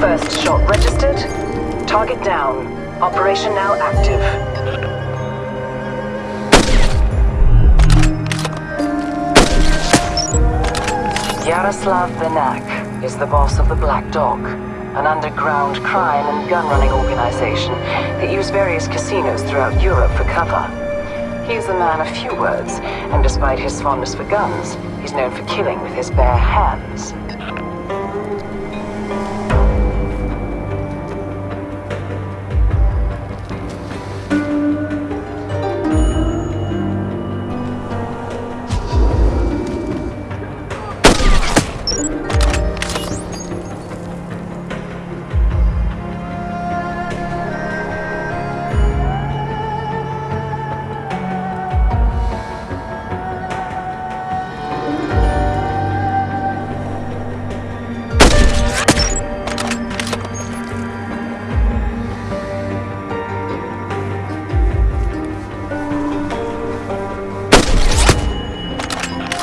First shot registered. Target down. Operation now active. Yaroslav Benak is the boss of the Black Dog, an underground crime and gun-running organization that use various casinos throughout Europe for cover. He is a man of few words, and despite his fondness for guns, he's known for killing with his bare hands.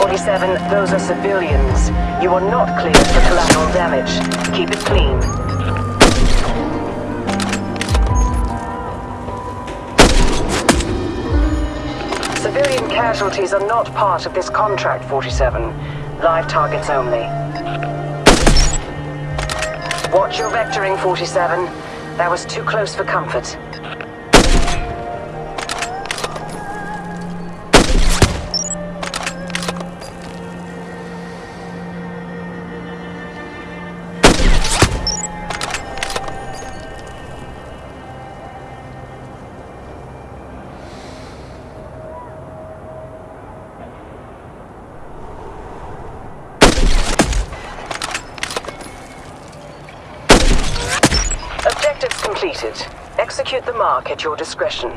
Forty-seven, those are civilians. You are not cleared for collateral damage. Keep it clean. Civilian casualties are not part of this contract, 47. Live targets only. Watch your vectoring, 47. That was too close for comfort. Completed. Execute the mark at your discretion.